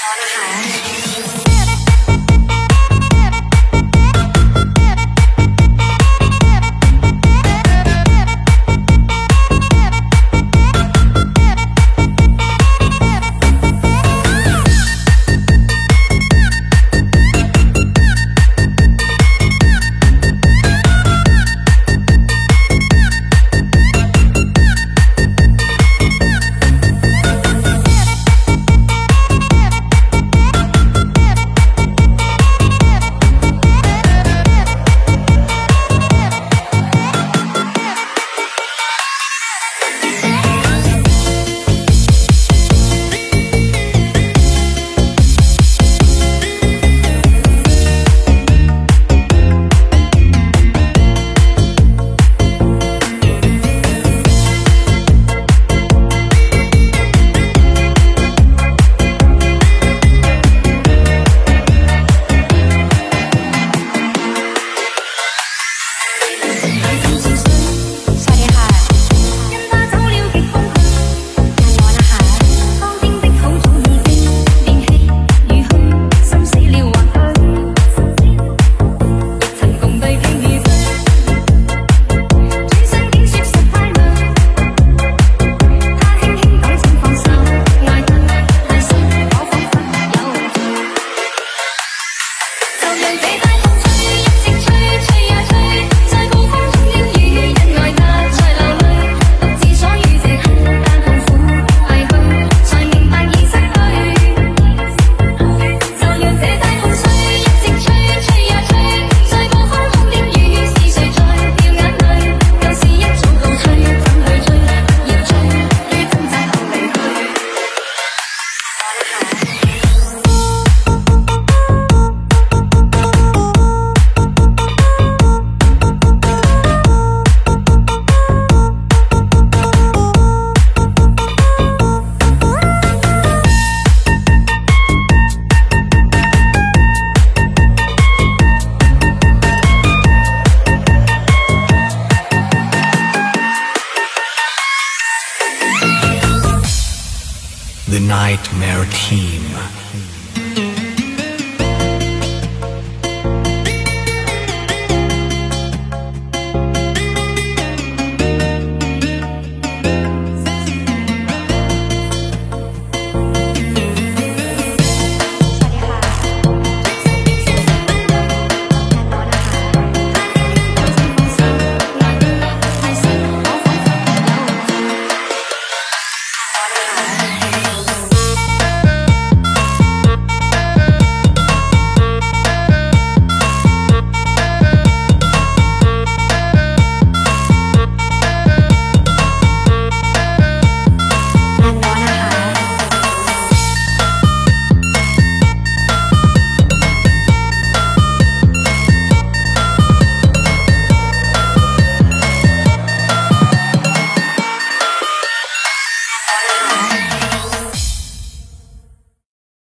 ส The Nightmare Team.